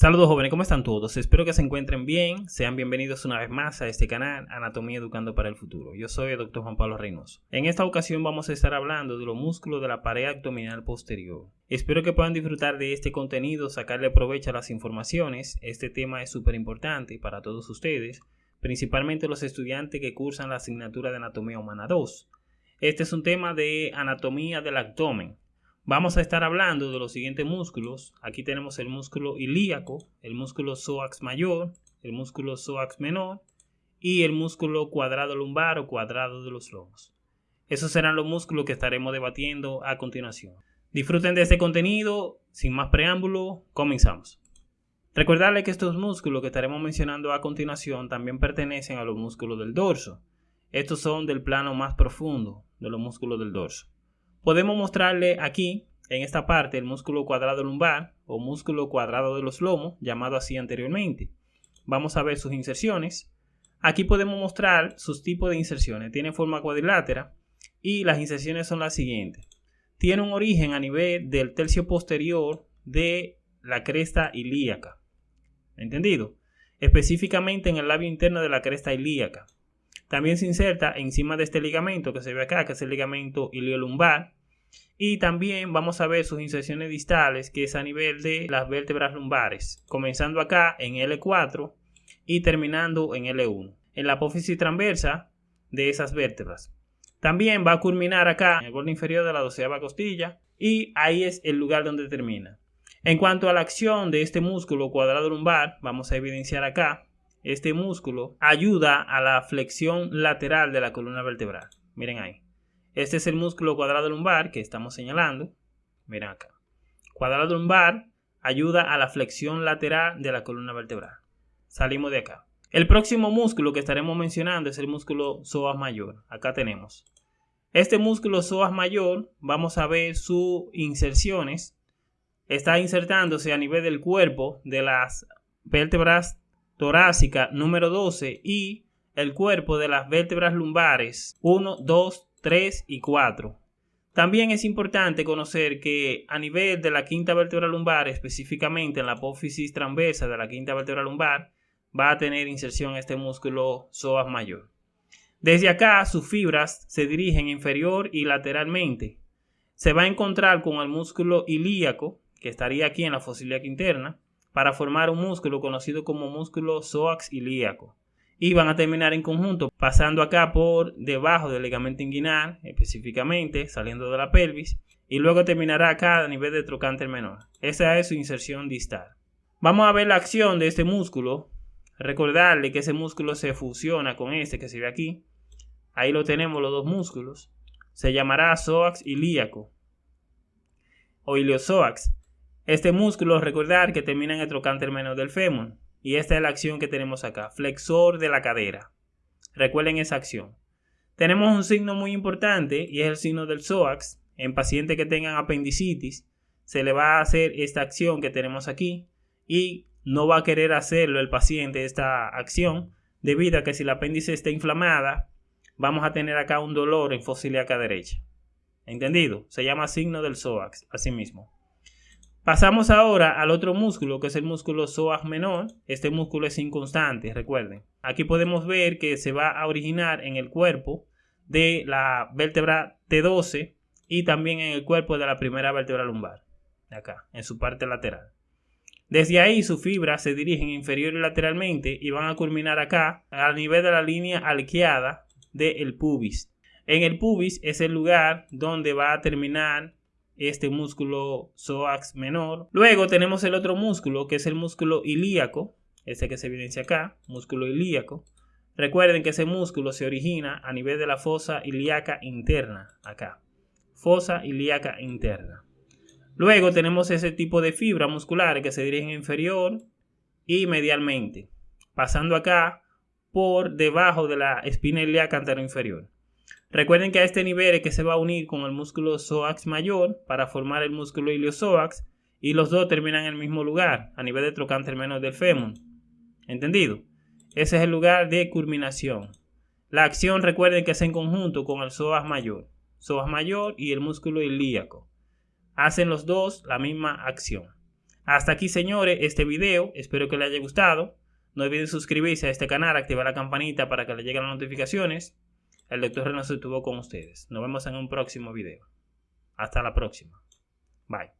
Saludos jóvenes, ¿cómo están todos? Espero que se encuentren bien. Sean bienvenidos una vez más a este canal Anatomía Educando para el Futuro. Yo soy el Dr. Juan Pablo Reynoso. En esta ocasión vamos a estar hablando de los músculos de la pared abdominal posterior. Espero que puedan disfrutar de este contenido, sacarle provecho a las informaciones. Este tema es súper importante para todos ustedes, principalmente los estudiantes que cursan la asignatura de Anatomía Humana 2. Este es un tema de anatomía del abdomen Vamos a estar hablando de los siguientes músculos. Aquí tenemos el músculo ilíaco, el músculo psoas mayor, el músculo psoas menor y el músculo cuadrado lumbar o cuadrado de los lomos. Esos serán los músculos que estaremos debatiendo a continuación. Disfruten de este contenido. Sin más preámbulo, comenzamos. Recordarles que estos músculos que estaremos mencionando a continuación también pertenecen a los músculos del dorso. Estos son del plano más profundo de los músculos del dorso. Podemos mostrarle aquí, en esta parte, el músculo cuadrado lumbar o músculo cuadrado de los lomos, llamado así anteriormente. Vamos a ver sus inserciones. Aquí podemos mostrar sus tipos de inserciones. Tiene forma cuadrilátera y las inserciones son las siguientes. Tiene un origen a nivel del tercio posterior de la cresta ilíaca. ¿Entendido? Específicamente en el labio interno de la cresta ilíaca. También se inserta encima de este ligamento que se ve acá, que es el ligamento iliolumbar. Y también vamos a ver sus inserciones distales, que es a nivel de las vértebras lumbares, comenzando acá en L4 y terminando en L1, en la apófisis transversa de esas vértebras. También va a culminar acá en el borde inferior de la doceava costilla y ahí es el lugar donde termina. En cuanto a la acción de este músculo cuadrado lumbar, vamos a evidenciar acá este músculo ayuda a la flexión lateral de la columna vertebral. Miren ahí. Este es el músculo cuadrado lumbar que estamos señalando. Miren acá. Cuadrado lumbar ayuda a la flexión lateral de la columna vertebral. Salimos de acá. El próximo músculo que estaremos mencionando es el músculo psoas mayor. Acá tenemos. Este músculo psoas mayor, vamos a ver sus inserciones. Está insertándose a nivel del cuerpo de las vértebras torácica número 12 y el cuerpo de las vértebras lumbares 1, 2, 3 y 4. También es importante conocer que a nivel de la quinta vértebra lumbar, específicamente en la apófisis transversa de la quinta vértebra lumbar, va a tener inserción este músculo psoas mayor. Desde acá sus fibras se dirigen inferior y lateralmente. Se va a encontrar con el músculo ilíaco, que estaría aquí en la fosa interna, para formar un músculo conocido como músculo psoas ilíaco. Y van a terminar en conjunto, pasando acá por debajo del ligamento inguinal, específicamente saliendo de la pelvis, y luego terminará acá a nivel de trocánter menor. Esa es su inserción distal. Vamos a ver la acción de este músculo. Recordarle que ese músculo se fusiona con este que se ve aquí. Ahí lo tenemos los dos músculos. Se llamará psoas ilíaco o iliosoax. Este músculo, recordar que termina en el trocánter menor del fémur. Y esta es la acción que tenemos acá, flexor de la cadera. Recuerden esa acción. Tenemos un signo muy importante y es el signo del psoas. En pacientes que tengan apendicitis, se le va a hacer esta acción que tenemos aquí y no va a querer hacerlo el paciente esta acción debido a que si la apéndice está inflamada, vamos a tener acá un dolor en fosa ilíaca derecha. ¿Entendido? Se llama signo del psoas, así mismo. Pasamos ahora al otro músculo, que es el músculo psoas menor. Este músculo es inconstante, recuerden. Aquí podemos ver que se va a originar en el cuerpo de la vértebra T12 y también en el cuerpo de la primera vértebra lumbar, acá, en su parte lateral. Desde ahí sus fibras se dirigen inferior y lateralmente y van a culminar acá a nivel de la línea arqueada del pubis. En el pubis es el lugar donde va a terminar este músculo psoas menor. Luego tenemos el otro músculo que es el músculo ilíaco, este que se evidencia acá, músculo ilíaco. Recuerden que ese músculo se origina a nivel de la fosa ilíaca interna, acá. Fosa ilíaca interna. Luego tenemos ese tipo de fibra muscular que se dirigen inferior y medialmente, pasando acá por debajo de la espina ilíaca anteroinferior. Recuerden que a este nivel es que se va a unir con el músculo psoas mayor para formar el músculo iliosoax y los dos terminan en el mismo lugar, a nivel de trocánter menos del fémur. ¿Entendido? Ese es el lugar de culminación. La acción recuerden que es en conjunto con el psoas mayor, psoas mayor y el músculo ilíaco. Hacen los dos la misma acción. Hasta aquí, señores, este video. Espero que les haya gustado. No olviden suscribirse a este canal, activar la campanita para que les lleguen las notificaciones. El doctor Reynoso estuvo con ustedes. Nos vemos en un próximo video. Hasta la próxima. Bye.